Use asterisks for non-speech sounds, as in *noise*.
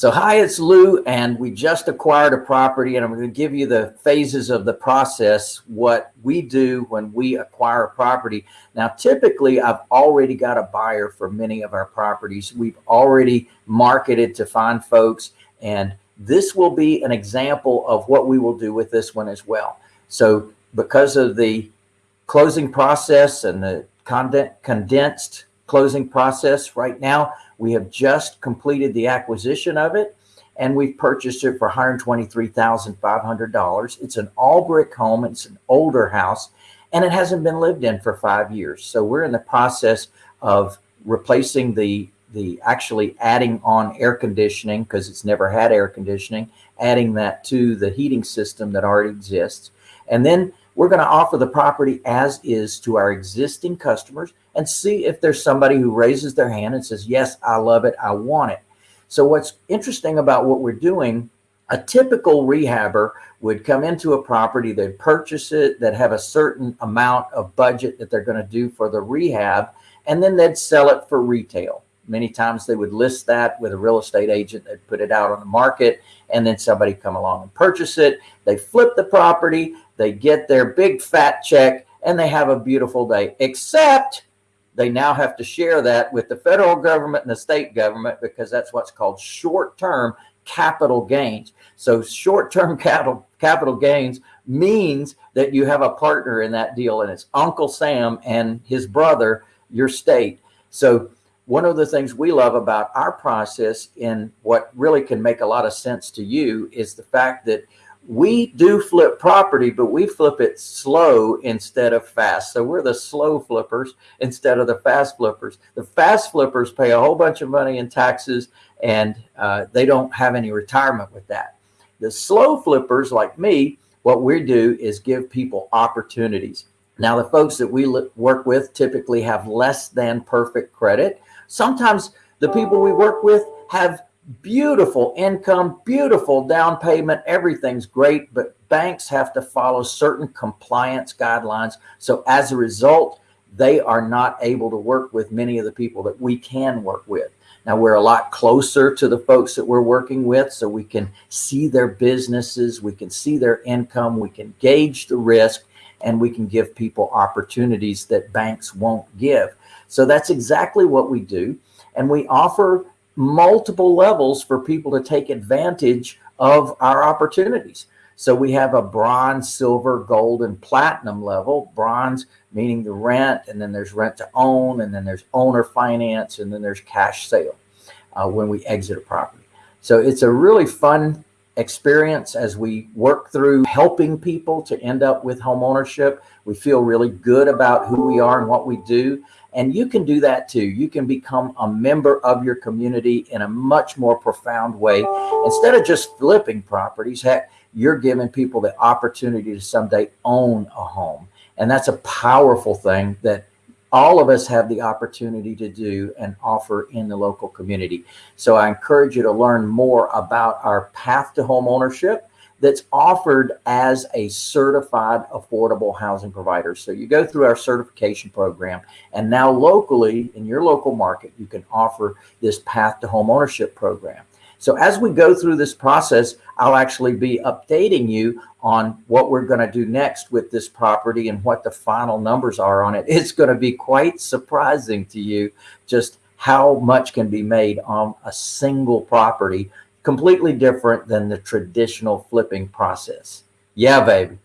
So hi, it's Lou, and we just acquired a property, and I'm going to give you the phases of the process, what we do when we acquire a property. Now, typically, I've already got a buyer for many of our properties. We've already marketed to find folks, and this will be an example of what we will do with this one as well. So because of the closing process and the condensed closing process right now, we have just completed the acquisition of it and we've purchased it for $123,500. It's an all brick home. It's an older house and it hasn't been lived in for five years. So we're in the process of replacing the, the actually adding on air conditioning because it's never had air conditioning, adding that to the heating system that already exists. And then we're going to offer the property as is to our existing customers and see if there's somebody who raises their hand and says, yes, I love it. I want it. So what's interesting about what we're doing, a typical rehabber would come into a property, they'd purchase it, that have a certain amount of budget that they're going to do for the rehab, and then they'd sell it for retail. Many times they would list that with a real estate agent that put it out on the market and then somebody come along and purchase it. They flip the property, they get their big fat check and they have a beautiful day, except they now have to share that with the federal government and the state government because that's what's called short-term capital gains. So short-term *laughs* capital capital gains means that you have a partner in that deal and it's Uncle Sam and his brother, your state. So one of the things we love about our process in what really can make a lot of sense to you is the fact that we do flip property, but we flip it slow instead of fast. So we're the slow flippers instead of the fast flippers. The fast flippers pay a whole bunch of money in taxes and uh, they don't have any retirement with that. The slow flippers like me, what we do is give people opportunities. Now, the folks that we work with typically have less than perfect credit. Sometimes the people we work with have beautiful income, beautiful down payment, everything's great, but banks have to follow certain compliance guidelines. So as a result, they are not able to work with many of the people that we can work with. Now we're a lot closer to the folks that we're working with so we can see their businesses, we can see their income, we can gauge the risk, and we can give people opportunities that banks won't give. So that's exactly what we do. And we offer multiple levels for people to take advantage of our opportunities. So we have a bronze, silver, gold, and platinum level. Bronze meaning the rent, and then there's rent to own, and then there's owner finance, and then there's cash sale uh, when we exit a property. So it's a really fun experience as we work through helping people to end up with home ownership. We feel really good about who we are and what we do. And you can do that too. You can become a member of your community in a much more profound way. Instead of just flipping properties, heck, you're giving people the opportunity to someday own a home. And that's a powerful thing that all of us have the opportunity to do and offer in the local community. So I encourage you to learn more about our path to home ownership that's offered as a certified affordable housing provider. So you go through our certification program and now locally in your local market, you can offer this path to home ownership program. So as we go through this process, I'll actually be updating you on what we're going to do next with this property and what the final numbers are on it. It's going to be quite surprising to you just how much can be made on a single property completely different than the traditional flipping process. Yeah, baby.